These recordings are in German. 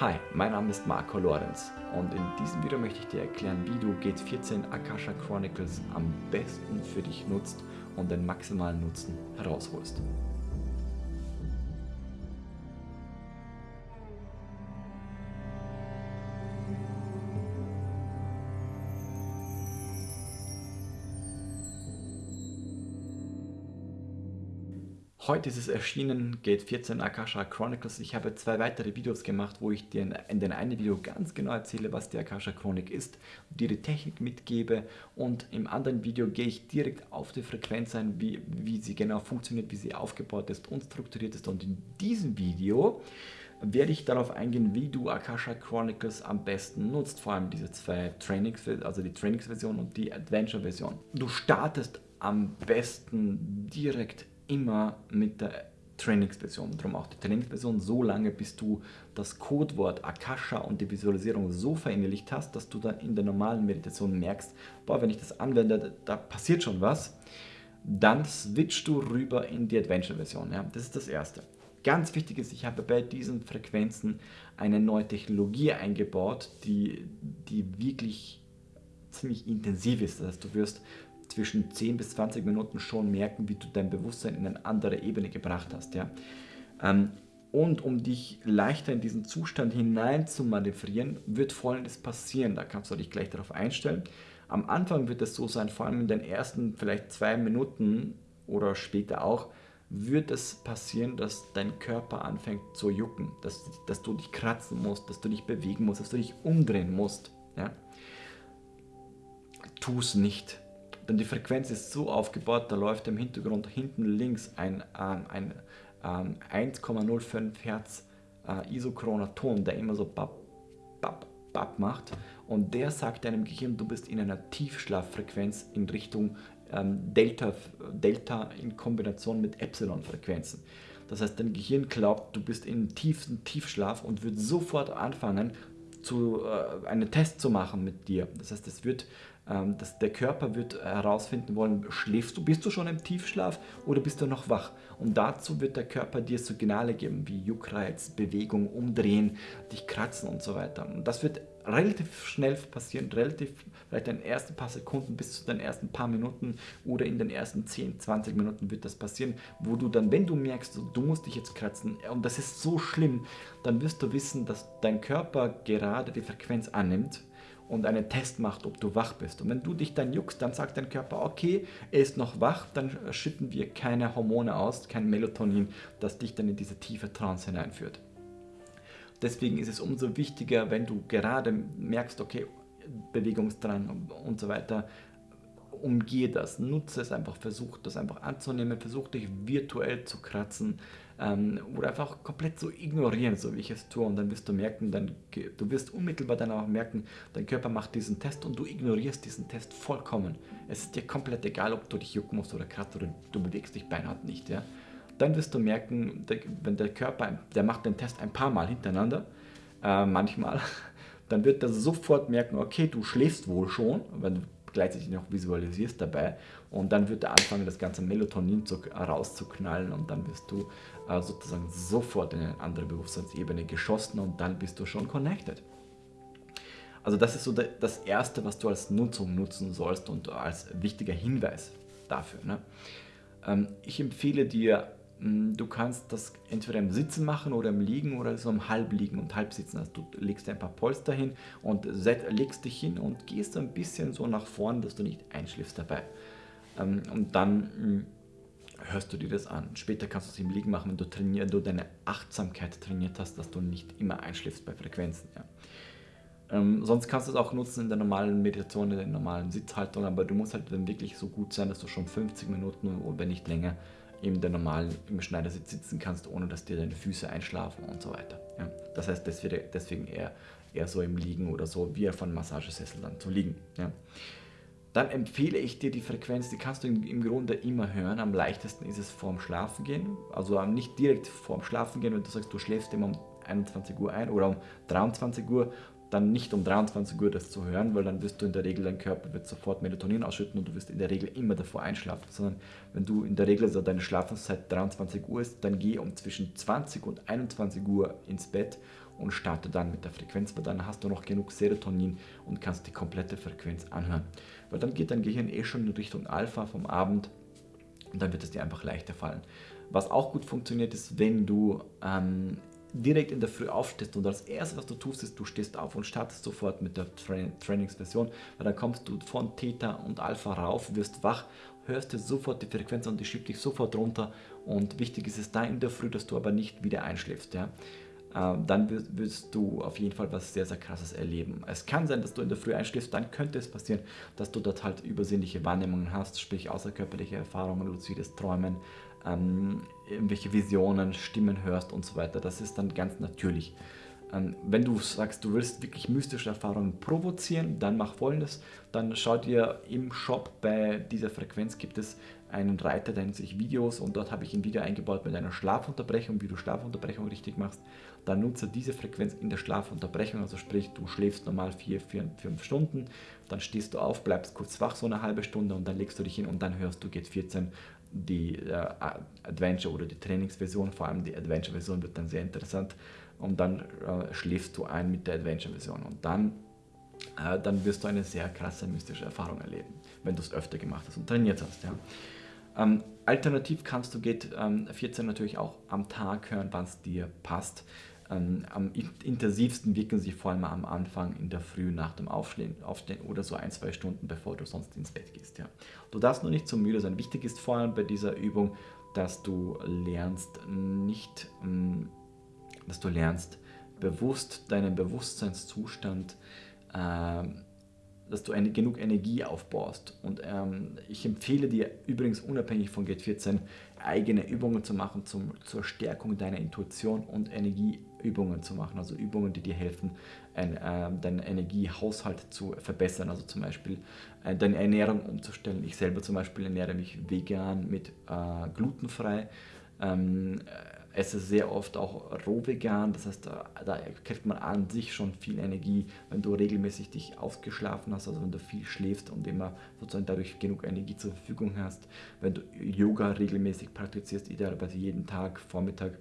Hi, mein Name ist Marco Lorenz und in diesem Video möchte ich dir erklären, wie du Gate 14 Akasha Chronicles am besten für dich nutzt und den maximalen Nutzen herausholst. Heute ist es erschienen, Gate 14 Akasha Chronicles. Ich habe zwei weitere Videos gemacht, wo ich dir in den einen Video ganz genau erzähle, was die Akasha Chronik ist, dir die Technik mitgebe und im anderen Video gehe ich direkt auf die Frequenz ein, wie, wie sie genau funktioniert, wie sie aufgebaut ist und strukturiert ist. Und in diesem Video werde ich darauf eingehen, wie du Akasha Chronicles am besten nutzt, vor allem diese zwei Trainings, also die Trainingsversion und die Adventure-Version. Du startest am besten direkt immer mit der Trainingsversion. Darum auch die Trainingsversion so lange, bis du das Codewort Akasha und die Visualisierung so verinnerlicht hast, dass du dann in der normalen Meditation merkst, boah, wenn ich das anwende, da passiert schon was. Dann switchst du rüber in die Adventure-Version. Ja? Das ist das Erste. Ganz wichtig ist, ich habe bei diesen Frequenzen eine neue Technologie eingebaut, die, die wirklich ziemlich intensiv ist. Das heißt, du wirst zwischen 10 bis 20 Minuten schon merken, wie du dein Bewusstsein in eine andere Ebene gebracht hast. Ja? Ähm, und um dich leichter in diesen Zustand hinein zu manövrieren, wird folgendes passieren. Da kannst du dich gleich darauf einstellen. Am Anfang wird es so sein, vor allem in den ersten vielleicht zwei Minuten oder später auch, wird es passieren, dass dein Körper anfängt zu jucken, dass, dass du dich kratzen musst, dass du dich bewegen musst, dass du dich umdrehen musst. Ja? Tu es nicht. Denn die Frequenz ist so aufgebaut, da läuft im Hintergrund hinten links ein, ähm, ein ähm, 1,05 Hertz äh, isochroner Ton, der immer so bap, bap, bap macht. Und der sagt deinem Gehirn, du bist in einer Tiefschlaffrequenz in Richtung ähm, Delta, Delta in Kombination mit Epsilon-Frequenzen. Das heißt, dein Gehirn glaubt, du bist in tiefsten Tiefschlaf und wird sofort anfangen, zu, äh, einen Test zu machen mit dir. Das heißt, es wird ähm, das, der Körper wird herausfinden wollen, schläfst du, bist du schon im Tiefschlaf oder bist du noch wach? Und dazu wird der Körper dir Signale geben, wie Juckreiz, Bewegung, Umdrehen, dich kratzen und so weiter. Und das wird relativ schnell passieren, relativ vielleicht in den ersten paar Sekunden bis zu den ersten paar Minuten oder in den ersten 10, 20 Minuten wird das passieren, wo du dann, wenn du merkst, du musst dich jetzt kratzen und das ist so schlimm, dann wirst du wissen, dass dein Körper gerade die Frequenz annimmt und einen Test macht, ob du wach bist. Und wenn du dich dann juckst, dann sagt dein Körper, okay, er ist noch wach, dann schütten wir keine Hormone aus, kein Melatonin, das dich dann in diese tiefe Trance hineinführt. Deswegen ist es umso wichtiger, wenn du gerade merkst, okay, Bewegungsdrang und so weiter, umgehe das, nutze es einfach, versuch das einfach anzunehmen, versuch dich virtuell zu kratzen ähm, oder einfach komplett zu ignorieren, so wie ich es tue und dann wirst du merken, dann, du wirst unmittelbar dann auch merken, dein Körper macht diesen Test und du ignorierst diesen Test vollkommen. Es ist dir komplett egal, ob du dich jucken musst oder kratzt oder du bewegst dich beinahe nicht, ja. Dann wirst du merken, wenn der Körper, der macht den Test ein paar Mal hintereinander, äh, manchmal, dann wird er sofort merken, okay, du schläfst wohl schon, wenn gleichzeitig noch visualisierst dabei und dann wird er anfangen, das ganze Melatonin zu, rauszuknallen und dann wirst du äh, sozusagen sofort in eine andere Bewusstseinsebene geschossen und dann bist du schon connected. Also das ist so das Erste, was du als Nutzung nutzen sollst und als wichtiger Hinweis dafür. Ne? Ähm, ich empfehle dir du kannst das entweder im Sitzen machen oder im Liegen oder so im Halbliegen und Halbsitzen. Also du legst ein paar Polster hin und legst dich hin und gehst ein bisschen so nach vorn, dass du nicht einschläfst dabei. Ähm, und dann hm, hörst du dir das an. Später kannst du es im Liegen machen, wenn du, trainier, du deine Achtsamkeit trainiert hast, dass du nicht immer einschläfst bei Frequenzen. Ja. Ähm, sonst kannst du es auch nutzen in der normalen Meditation, in der normalen Sitzhaltung, aber du musst halt dann wirklich so gut sein, dass du schon 50 Minuten oder wenn nicht länger in der normalen im Schneidersitz sitzen kannst, ohne dass dir deine Füße einschlafen und so weiter. Ja. Das heißt, deswegen eher, eher so im Liegen oder so, wie auf einem Massagesessel dann zu liegen. Ja. Dann empfehle ich dir die Frequenz, die kannst du im Grunde immer hören. Am leichtesten ist es vorm Schlafengehen, also nicht direkt vorm Schlafengehen, wenn du sagst, du schläfst immer um 21 Uhr ein oder um 23 Uhr, dann nicht um 23 Uhr das zu hören, weil dann wirst du in der Regel, dein Körper wird sofort Melatonin ausschütten und du wirst in der Regel immer davor einschlafen, sondern wenn du in der Regel also deine Schlafenszeit 23 Uhr ist, dann geh um zwischen 20 und 21 Uhr ins Bett und starte dann mit der Frequenz, weil dann hast du noch genug Serotonin und kannst die komplette Frequenz anhören. Weil dann geht dein Gehirn eh schon in Richtung Alpha vom Abend und dann wird es dir einfach leichter fallen. Was auch gut funktioniert, ist, wenn du ähm, direkt in der Früh aufstehst und das erste, was du tust, ist, du stehst auf und startest sofort mit der Tra Trainingsversion, weil dann kommst du von Theta und Alpha rauf, wirst wach, hörst dir sofort die Frequenz und die schiebt dich sofort runter und wichtig ist es da in der Früh, dass du aber nicht wieder einschläfst. Ja? Ähm, dann wirst du auf jeden Fall was sehr, sehr krasses erleben. Es kann sein, dass du in der Früh einschläfst, dann könnte es passieren, dass du dort halt übersinnliche Wahrnehmungen hast, sprich außerkörperliche Erfahrungen, luzides Träumen, ähm, irgendwelche Visionen, Stimmen hörst und so weiter. Das ist dann ganz natürlich. Ähm, wenn du sagst, du willst wirklich mystische Erfahrungen provozieren, dann mach folgendes. Dann schau dir im Shop bei dieser Frequenz gibt es einen Reiter, der nennt sich Videos und dort habe ich ein Video eingebaut mit einer Schlafunterbrechung, wie du Schlafunterbrechung richtig machst. Dann nutze diese Frequenz in der Schlafunterbrechung, also sprich, du schläfst normal 4, 4, 5 Stunden, dann stehst du auf, bleibst kurz wach so eine halbe Stunde und dann legst du dich hin und dann hörst du G14 die äh, Adventure oder die Trainingsversion, vor allem die Adventure-Version wird dann sehr interessant und dann äh, schläfst du ein mit der Adventure-Version und dann, äh, dann wirst du eine sehr krasse mystische Erfahrung erleben, wenn du es öfter gemacht hast und trainiert hast. Ja. Ähm, alternativ kannst du Gate ähm, 14 natürlich auch am Tag hören, wann es dir passt. Ähm, am intensivsten wirken sie vor allem am Anfang in der Früh nach dem Aufstehen, Aufstehen oder so ein, zwei Stunden, bevor du sonst ins Bett gehst. Ja. Du darfst nur nicht zu müde sein. Wichtig ist vor allem bei dieser Übung, dass du lernst, nicht, ähm, dass du lernst, bewusst deinen Bewusstseinszustand äh, dass du eine, genug Energie aufbaust. Und ähm, ich empfehle dir übrigens unabhängig von Gate 14 eigene Übungen zu machen zum, zur Stärkung deiner Intuition und Energieübungen zu machen. Also Übungen, die dir helfen, ein, äh, deinen Energiehaushalt zu verbessern. Also zum Beispiel äh, deine Ernährung umzustellen. Ich selber zum Beispiel ernähre mich vegan mit äh, glutenfrei. Ähm, esse sehr oft auch roh vegan, das heißt, da, da kriegt man an sich schon viel Energie, wenn du regelmäßig dich ausgeschlafen hast, also wenn du viel schläfst und immer sozusagen dadurch genug Energie zur Verfügung hast, wenn du Yoga regelmäßig praktizierst, idealerweise jeden Tag, Vormittag,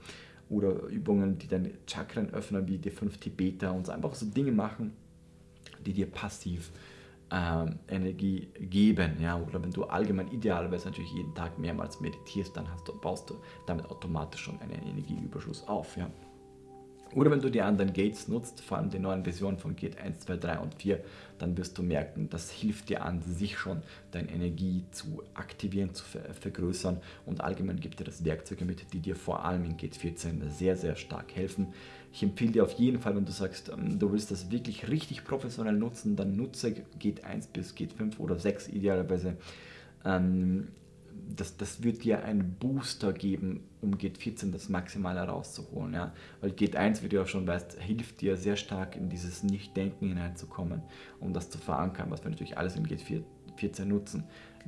oder Übungen, die deine Chakren öffnen, wie die fünf Tibeter und so einfach so Dinge machen, die dir passiv ähm, Energie geben. Ja? Oder wenn du allgemein idealerweise natürlich jeden Tag mehrmals meditierst, dann hast du, baust du damit automatisch schon einen Energieüberschuss auf. Ja? Oder wenn du die anderen Gates nutzt, vor allem die neuen Versionen von Gate 1, 2, 3 und 4, dann wirst du merken, das hilft dir an sich schon, deine Energie zu aktivieren, zu ver vergrößern und allgemein gibt dir das Werkzeuge mit, die dir vor allem in Gate 14 sehr, sehr stark helfen. Ich empfehle dir auf jeden Fall, wenn du sagst, ähm, du willst das wirklich richtig professionell nutzen, dann nutze Gate 1 bis Gate 5 oder 6 idealerweise. Ähm, das, das wird dir einen Booster geben, um Gate 14 das Maximale rauszuholen. Ja? Weil Gate 1, wie du auch schon weißt, hilft dir sehr stark in dieses Nicht-Denken hineinzukommen, um das zu verankern, was wir natürlich alles in Gate 14 nutzen.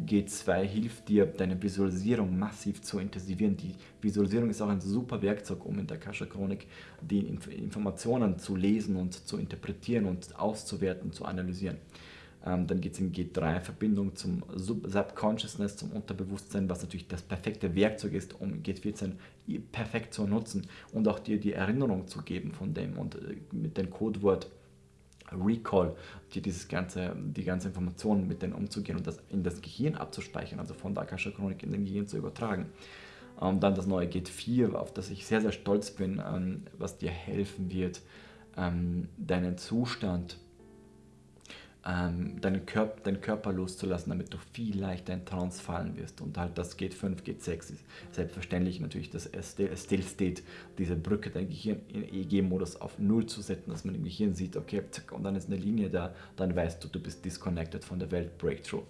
G2 hilft dir, deine Visualisierung massiv zu intensivieren. Die Visualisierung ist auch ein super Werkzeug, um in der Kascha-Chronik die Informationen zu lesen und zu interpretieren und auszuwerten, zu analysieren. Ähm, dann geht es in G3-Verbindung zum Subconsciousness, zum Unterbewusstsein, was natürlich das perfekte Werkzeug ist, um G14 perfekt zu nutzen und auch dir die Erinnerung zu geben von dem und äh, mit dem Codewort Recall, dir dieses ganze, die ganze Information mit denen umzugehen und das in das Gehirn abzuspeichern, also von der Akasha Chronik in den Gehirn zu übertragen. Und ähm, dann das neue Gate 4, auf das ich sehr, sehr stolz bin, ähm, was dir helfen wird, deinen Zustand ähm, deinen, Körper, deinen Körper loszulassen, damit du viel leichter in Trance fallen wirst. Und halt das geht 5, geht 6 ist selbstverständlich natürlich das Still State, diese Brücke, dein Gehirn in EEG-Modus auf Null zu setzen, dass man im Gehirn sieht, okay, zack, und dann ist eine Linie da, dann weißt du, du bist disconnected von der Welt, Breakthrough.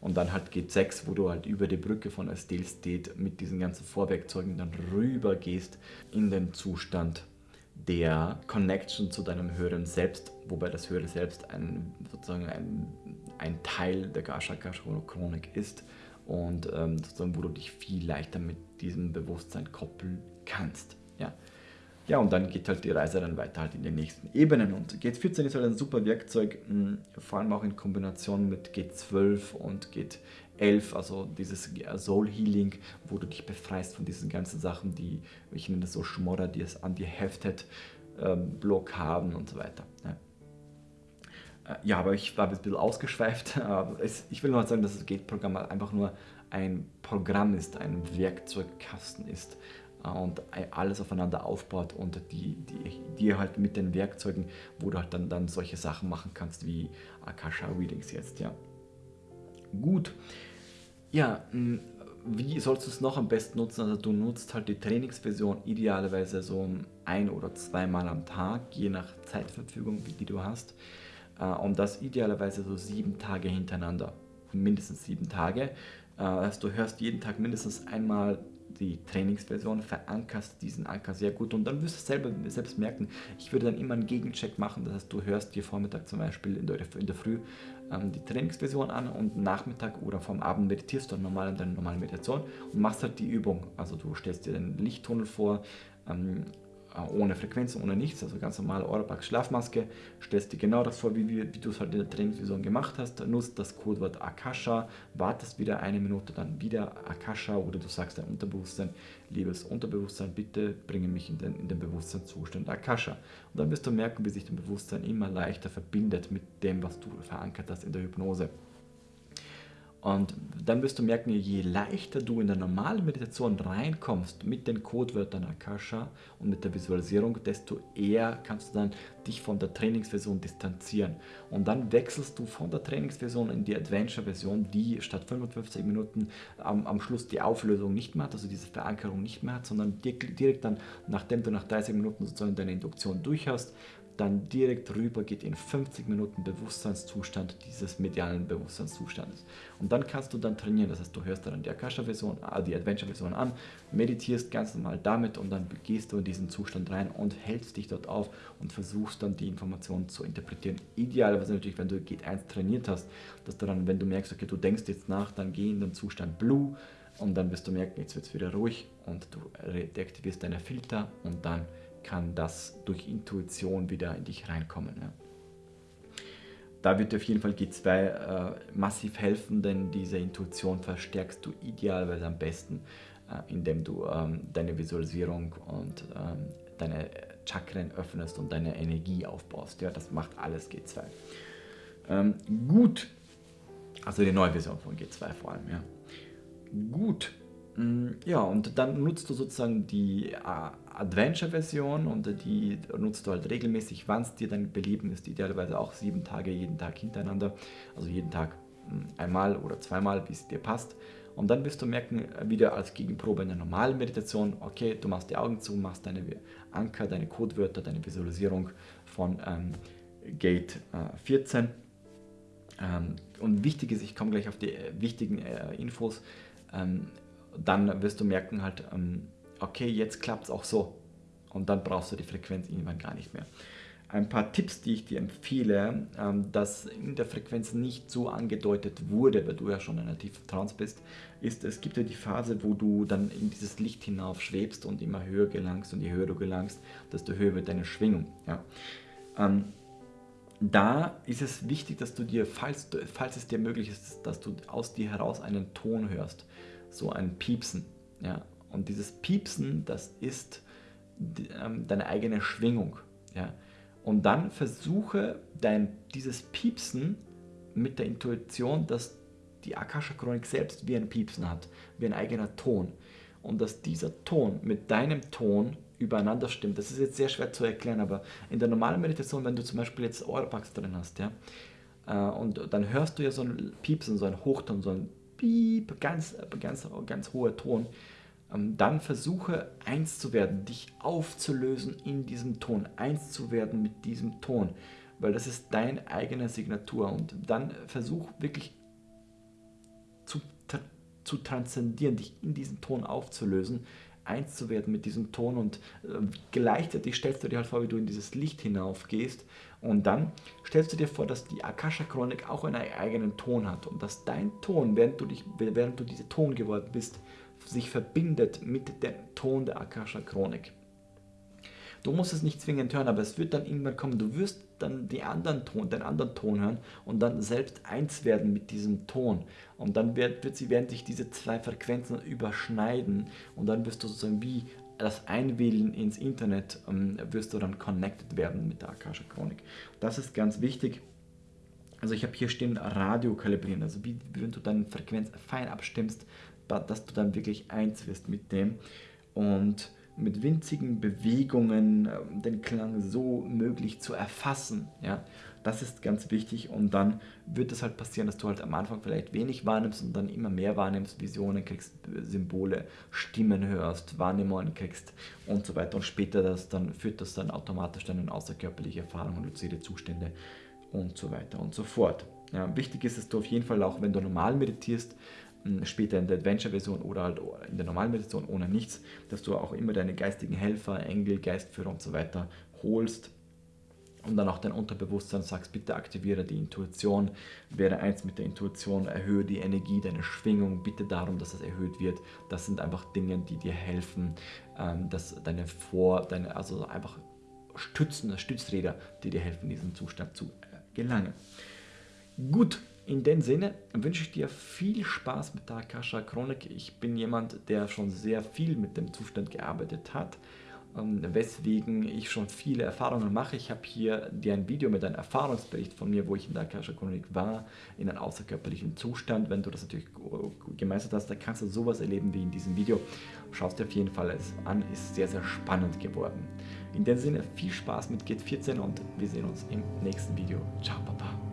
Und dann halt geht 6, wo du halt über die Brücke von Still State mit diesen ganzen Vorwerkzeugen dann rüber gehst in den Zustand der Connection zu deinem höheren Selbst, wobei das höhere Selbst ein, sozusagen ein, ein Teil der Gashaka-Chronik ist und ähm, sozusagen, wo du dich viel leichter mit diesem Bewusstsein koppeln kannst. Ja. ja, und dann geht halt die Reise dann weiter halt in den nächsten Ebenen und G14 ist halt ein super Werkzeug, mh, vor allem auch in Kombination mit G12 und G 11, also dieses Soul Healing, wo du dich befreist von diesen ganzen Sachen, die, ich nenne das so Schmodder, die es an dir heftet. Block haben und so weiter. Ja. Äh, ja, aber ich war ein bisschen ausgeschweift. Ich will nur sagen, dass das Gate-Programm einfach nur ein Programm ist, ein Werkzeugkasten ist äh, und alles aufeinander aufbaut und die, die, die halt mit den Werkzeugen, wo du halt dann, dann solche Sachen machen kannst wie Akasha Readings jetzt, ja. Gut. Ja, wie sollst du es noch am besten nutzen? Also du nutzt halt die Trainingsversion idealerweise so ein oder zweimal am Tag, je nach Zeitverfügung, die du hast. Äh, und das idealerweise so sieben Tage hintereinander, mindestens sieben Tage. Also du hörst jeden Tag mindestens einmal die Trainingsversion, verankerst diesen Anker sehr gut. Und dann wirst du selber, selbst merken, ich würde dann immer einen Gegencheck machen, das heißt du hörst dir Vormittag zum Beispiel in der, in der Früh ähm, die Trainingsversion an und Nachmittag oder vom Abend meditierst du normal in deiner normalen Meditation und machst halt die Übung, also du stellst dir den Lichttunnel vor, ähm, äh, ohne Frequenz, ohne nichts, also ganz normale Orapax Schlafmaske, stellst dir genau das vor, wie, wie, wie du es halt in der Trainingsvision gemacht hast, nutzt das Codewort Akasha, wartest wieder eine Minute, dann wieder Akasha oder du sagst dein Unterbewusstsein, liebes Unterbewusstsein, bitte bringe mich in den, in den Bewusstseinszustand Akasha. Und dann wirst du merken, wie sich dein Bewusstsein immer leichter verbindet mit dem, was du verankert hast in der Hypnose. Und dann wirst du merken, je leichter du in der normalen Meditation reinkommst mit den Codewörtern Akasha und mit der Visualisierung, desto eher kannst du dann dich von der Trainingsversion distanzieren. Und dann wechselst du von der Trainingsversion in die Adventure-Version, die statt 55 Minuten am, am, Schluss die Auflösung nicht mehr hat, also diese Verankerung nicht mehr hat, sondern direkt dann, nachdem du nach 30 Minuten sozusagen deine Induktion durch hast, dann direkt rüber geht in 50 Minuten Bewusstseinszustand dieses medialen Bewusstseinszustandes. Und dann kannst du dann trainieren, das heißt, du hörst dann die Akasha-Version, äh, die Adventure-Version an, meditierst ganz normal damit und dann gehst du in diesen Zustand rein und hältst dich dort auf und versuchst dann die Informationen zu interpretieren. Idealerweise natürlich, wenn du Gate 1 trainiert hast, dass du dann, wenn du merkst, okay, du denkst jetzt nach, dann geh in den Zustand Blue und dann wirst du merken, jetzt wird es wieder ruhig und du deaktivierst deine Filter und dann kann das durch Intuition wieder in dich reinkommen. Ja. Da wird dir auf jeden Fall G2 äh, massiv helfen, denn diese Intuition verstärkst du idealerweise am besten, äh, indem du ähm, deine Visualisierung und ähm, deine Chakren öffnest und deine Energie aufbaust. Ja, das macht alles G2. Ähm, gut, also die neue Version von G2 vor allem. Ja. Gut, ja, und dann nutzt du sozusagen die äh, Adventure-Version und die nutzt du halt regelmäßig, wann es dir dann belieben ist, idealerweise auch sieben Tage jeden Tag hintereinander, also jeden Tag hm, einmal oder zweimal, wie es dir passt. Und dann wirst du merken, wieder als Gegenprobe in der normalen Meditation, okay, du machst die Augen zu, machst deine Anker, deine Codewörter, deine Visualisierung von ähm, Gate äh, 14. Ähm, und wichtig ist, ich komme gleich auf die äh, wichtigen äh, Infos, ähm, dann wirst du merken halt, ähm, okay, jetzt klappt es auch so. Und dann brauchst du die Frequenz irgendwann gar nicht mehr. Ein paar Tipps, die ich dir empfehle, ähm, dass in der Frequenz nicht so angedeutet wurde, weil du ja schon in einer tiefen Trance bist, ist, es gibt ja die Phase, wo du dann in dieses Licht hinauf schwebst und immer höher gelangst und je höher du gelangst, desto höher wird deine Schwingung. Ja. Ähm, da ist es wichtig, dass du dir, falls, falls es dir möglich ist, dass du aus dir heraus einen Ton hörst, so ein Piepsen. Ja. Und dieses Piepsen, das ist ähm, deine eigene Schwingung. Ja? Und dann versuche dein, dieses Piepsen mit der Intuition, dass die Akasha-Chronik selbst wie ein Piepsen hat, wie ein eigener Ton. Und dass dieser Ton mit deinem Ton übereinander stimmt. Das ist jetzt sehr schwer zu erklären, aber in der normalen Meditation, wenn du zum Beispiel jetzt Ohrpax drin hast, ja, äh, und dann hörst du ja so ein Piepsen, so ein Hochton, so ein Piep, ganz, ganz, ganz hoher Ton, ähm, dann versuche eins zu werden, dich aufzulösen in diesem Ton, eins zu werden mit diesem Ton, weil das ist deine eigene Signatur. Und dann versuch wirklich zu, zu transzendieren, dich in diesen Ton aufzulösen, eins zu werden mit diesem Ton und äh, gleichzeitig stellst du dir halt vor, wie du in dieses Licht hinaufgehst und dann stellst du dir vor, dass die Akasha-Chronik auch einen eigenen Ton hat und dass dein Ton, während du, dich, während du diese Ton geworden bist, sich verbindet mit dem Ton der Akasha-Chronik. Du musst es nicht zwingend hören, aber es wird dann irgendwann kommen. Du wirst dann die anderen Ton, den anderen Ton hören und dann selbst eins werden mit diesem Ton. Und dann wird, wird sie, werden sich diese zwei Frequenzen überschneiden und dann wirst du sozusagen wie das Einwählen ins Internet ähm, wirst du dann connected werden mit der Akasha Chronik. Das ist ganz wichtig. Also ich habe hier stehen Radio kalibrieren, also wie, wenn du deine Frequenz fein abstimmst, dass du dann wirklich eins wirst mit dem und mit winzigen Bewegungen ähm, den Klang so möglich zu erfassen. Ja? Das ist ganz wichtig und dann wird es halt passieren, dass du halt am Anfang vielleicht wenig wahrnimmst und dann immer mehr wahrnimmst, Visionen kriegst, Symbole, Stimmen hörst, Wahrnehmungen kriegst und so weiter und später das dann führt das dann automatisch dann in außerkörperliche Erfahrungen, luzide Zustände und so weiter und so fort. Ja, wichtig ist, dass du auf jeden Fall auch, wenn du normal meditierst, später in der Adventure-Version oder halt in der normalen Meditation ohne nichts, dass du auch immer deine geistigen Helfer, Engel, Geistführer und so weiter holst und dann auch dein Unterbewusstsein sagst, bitte aktiviere die Intuition, werde eins mit der Intuition, erhöhe die Energie, deine Schwingung, bitte darum, dass es erhöht wird. Das sind einfach Dinge, die dir helfen, ähm, dass deine Vor, deine, also einfach Stützen, Stützräder, die dir helfen, in diesen Zustand zu äh, gelangen. Gut, in dem Sinne wünsche ich dir viel Spaß mit der Akasha Chronik. Ich bin jemand, der schon sehr viel mit dem Zustand gearbeitet hat, ähm, weswegen ich schon viele Erfahrungen mache. Ich habe hier dir ein Video mit einem Erfahrungsbericht von mir, wo ich in der Akasha Chronik war, in einem außerkörperlichen Zustand. Wenn du das natürlich gemeistert hast, dann kannst du sowas erleben wie in diesem Video. Schau es dir auf jeden Fall an, ist sehr, sehr spannend geworden. In dem Sinne viel Spaß mit Git 14 und wir sehen uns im nächsten Video. Ciao, Papa.